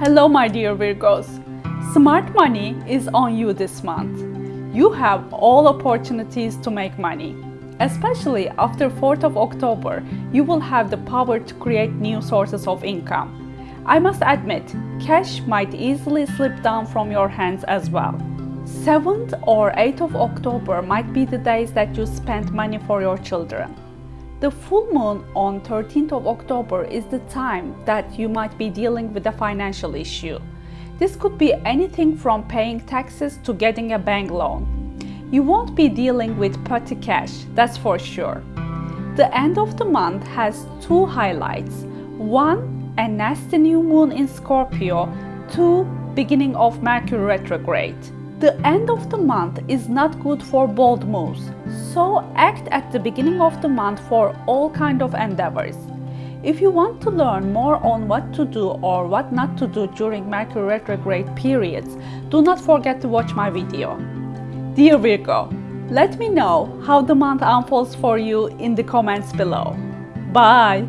Hello my dear Virgos. Smart money is on you this month. You have all opportunities to make money. Especially after 4th of October, you will have the power to create new sources of income. I must admit, cash might easily slip down from your hands as well. 7th or 8th of October might be the days that you spend money for your children. The full moon on 13th of October is the time that you might be dealing with a financial issue. This could be anything from paying taxes to getting a bank loan. You won't be dealing with petty cash, that's for sure. The end of the month has two highlights. One, a nasty new moon in Scorpio. Two, beginning of Mercury retrograde. The end of the month is not good for bold moves, so act at the beginning of the month for all kind of endeavors. If you want to learn more on what to do or what not to do during Mercury retrograde periods, do not forget to watch my video. Dear Virgo, let me know how the month unfolds for you in the comments below. Bye!